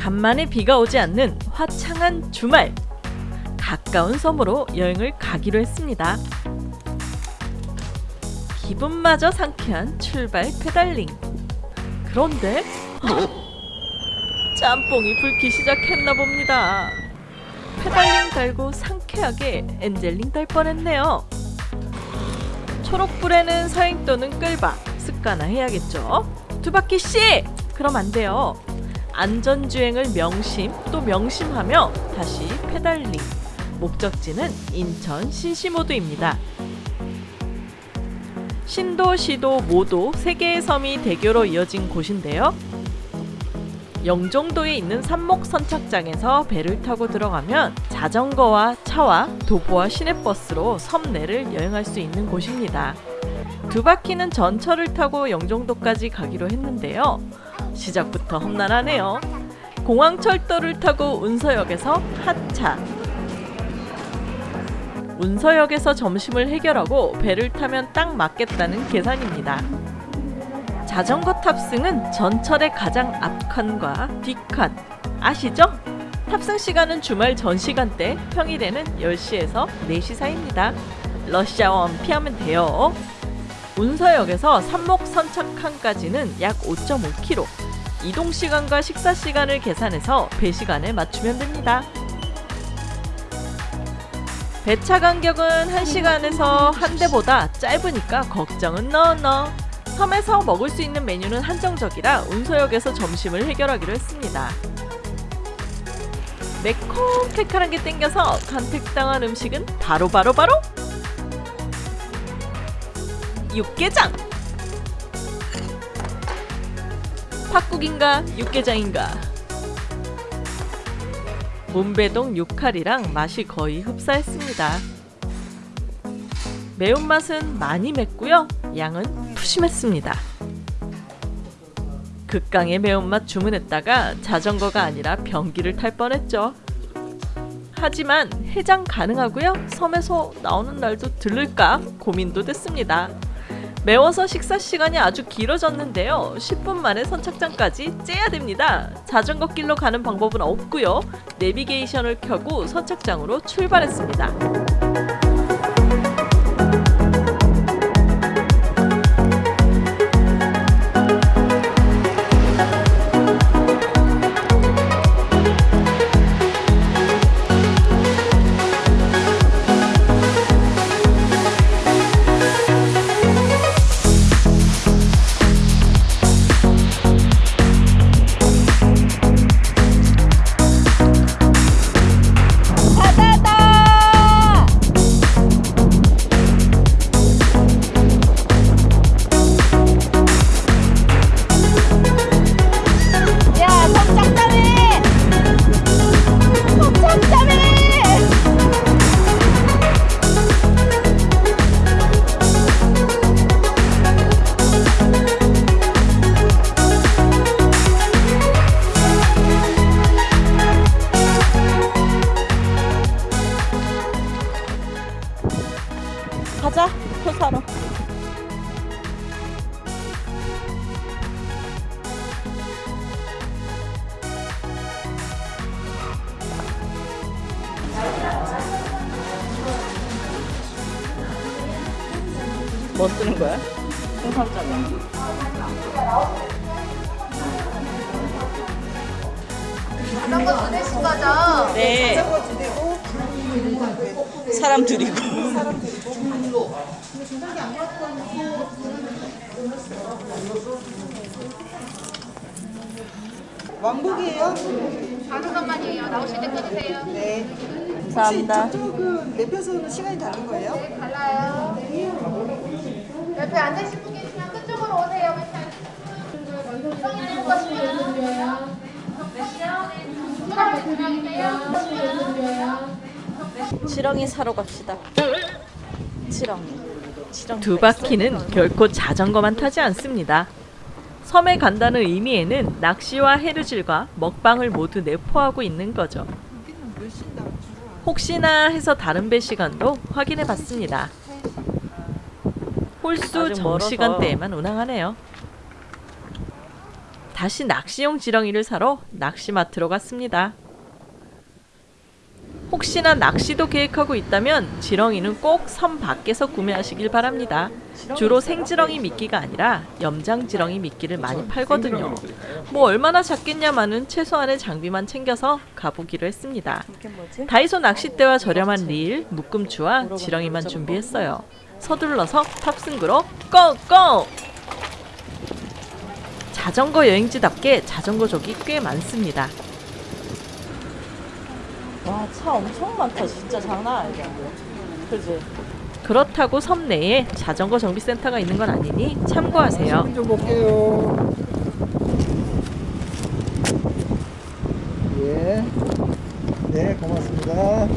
간만에 비가 오지 않는 화창한 주말 가까운 섬으로 여행을 가기로 했습니다. 기분마저 상쾌한 출발 pedaling. 그런데 짬뽕이 불기 시작했나 봅니다. pedaling 달고 상쾌하게 angel ring 달 뻔했네요. 초록불에는 서행 또는 끌바 습관화 해야겠죠. 두 바퀴 씩! 그럼 안 돼요. 안전주행을 명심 또 명심하며 다시 pedaling. 목적지는 인천 신시모도입니다. 신도, 시도, 모도 세 개의 섬이 대교로 이어진 곳인데요. 영종도에 있는 삼목 선착장에서 배를 타고 들어가면 자전거와 차와 도보와 시내버스로 섬 내를 여행할 수 있는 곳입니다. 두 바퀴는 전철을 타고 영종도까지 가기로 했는데요. 시작부터 험난하네요. 공항철도를 타고 운서역에서 하차. 운서역에서 점심을 해결하고 배를 타면 딱 맞겠다는 계산입니다. 자전거 탑승은 전철의 가장 앞칸과 뒷칸 아시죠? 탑승 시간은 주말 전 시간대 평일에는 10시에서 4시 사이입니다. 러시아원 피하면 돼요. 운서역에서 삼목 선착칸까지는 약 5.5km 이동 시간과 식사 시간을 계산해서 배 시간에 맞추면 됩니다. 배차 간격은 1시간에서 한 대보다 짧으니까 걱정은 너너 섬에서 먹을 수 있는 메뉴는 한정적이라 운서역에서 점심을 해결하기로 했습니다. 매콤 칼칼한 게 땡겨서 간택당한 음식은 바로 바로 바로, 바로 육개장! 팥국인가 육개장인가 문배동 육칼이랑 맛이 거의 흡사했습니다. 매운맛은 많이 맵고요. 양은 푸심했습니다. 극강의 매운맛 주문했다가 자전거가 아니라 변기를 탈 뻔했죠. 하지만 해장 가능하고요. 섬에서 나오는 날도 들를까 고민도 됐습니다. 매워서 식사 시간이 아주 길어졌는데요. 10분 만에 선착장까지 째야 됩니다. 자전거 길로 가는 방법은 없고요. 내비게이션을 켜고 선착장으로 출발했습니다. 뭐 쓰는 거야? 자전거 가자. 네 자전거 대고 사람 데리고 왕복이에요? 다섯 번만이에요. 나오실 때 끊으세요. 네. 감사합니다 혹시 저쪽은 매표소는 시간이 다른 거예요? 네, 달라요. 옆에 앉으신 분 계시면 그쪽으로 오세요. 성인 되는 것이면 지렁이 사러 갑시다. 지렁이. 지렁이. 두 바퀴는 결코 자전거만 타지 않습니다. 섬에 간다는 의미에는 낚시와 해루질과 먹방을 모두 내포하고 있는 거죠. 혹시나 해서 다른 배 시간도 확인해 봤습니다. 홀수 정시간대에만 운항하네요. 다시 낚시용 지렁이를 사러 낚시마트로 갔습니다. 혹시나 낚시도 계획하고 있다면 지렁이는 꼭 섬 밖에서 구매하시길 바랍니다. 주로 생지렁이 미끼가 아니라 염장지렁이 미끼를 많이 팔거든요. 뭐 얼마나 작겠냐마는 최소한의 장비만 챙겨서 가보기로 했습니다. 다이소 낚싯대와 저렴한 릴, 묶음추와 지렁이만 준비했어요. 서둘러서 탑승구로 고고! 자전거 여행지답게 자전거족이 꽤 많습니다. 와, 차 엄청 많다. 진짜 장난 아니다. 그지? 그렇다고 섬 내에 자전거 정비센터가 있는 건 아니니 참고하세요. 좀 볼게요. 예. 네, 고맙습니다.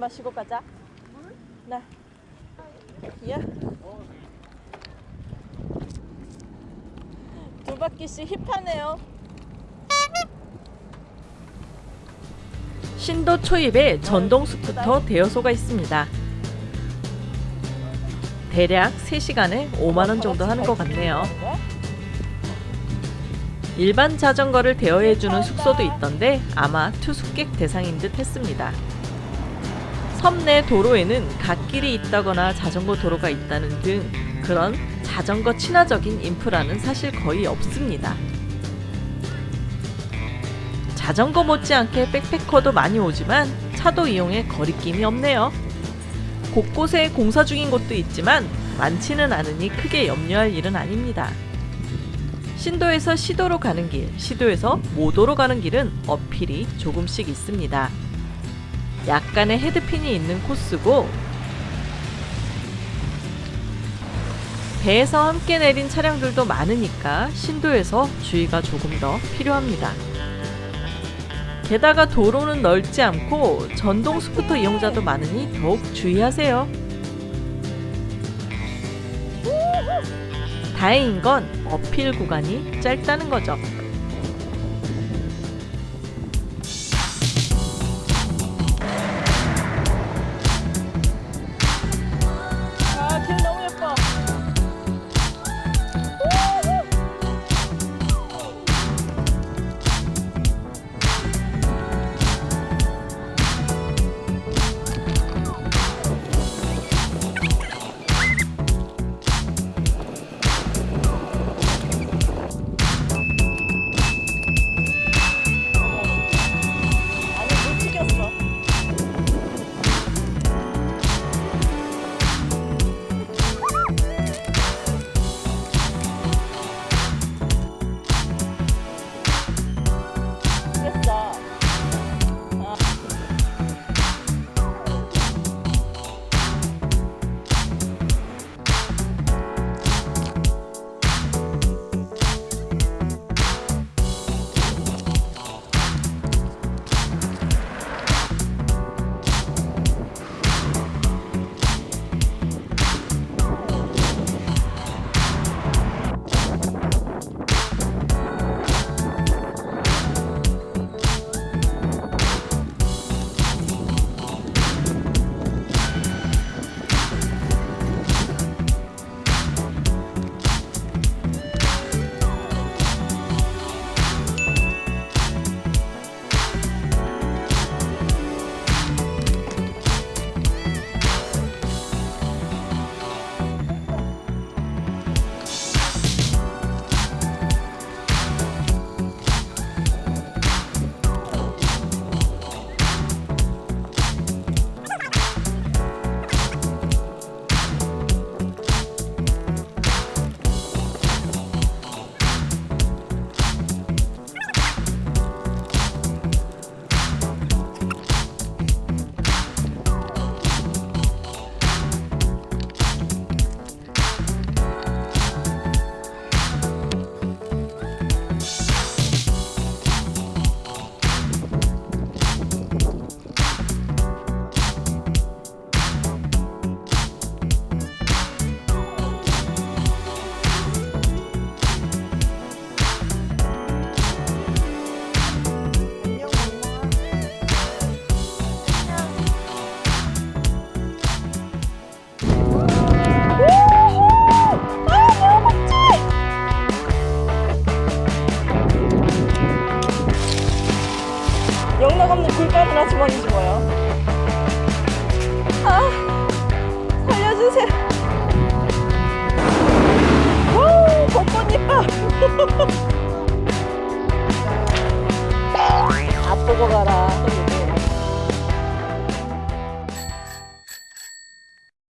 마시고 가자. 물? 네. 예. 두 바퀴씩 힙하네요. 신도 초입에 전동 스쿠터 대여소가 있습니다. 대략 3시간에 5만원 정도 하는 것 같네요. 일반 자전거를 대여해주는 숙소도 있던데 아마 투숙객 대상인 듯 했습니다. 섬내 도로에는 갓길이 있다거나 자전거 도로가 있다는 등 그런 자전거 친화적인 인프라는 사실 거의 없습니다. 자전거 못지않게 백패커도 많이 오지만 차도 이용해 거리낌이 없네요. 곳곳에 공사 중인 곳도 있지만 많지는 않으니 크게 염려할 일은 아닙니다. 신도에서 시도로 가는 길, 시도에서 모도로 가는 길은 어필이 조금씩 있습니다. 약간의 헤드핀이 있는 코스고 배에서 함께 내린 차량들도 많으니까 신도에서 주의가 조금 더 필요합니다. 게다가 도로는 넓지 않고 전동 스쿠터 이용자도 많으니 더욱 주의하세요. 다행인 건 어필 구간이 짧다는 거죠. 없는 굴바느라 주머니지 뭐요. 아 살려주세요. 오 벚꽃잎밥 앞보고 가라.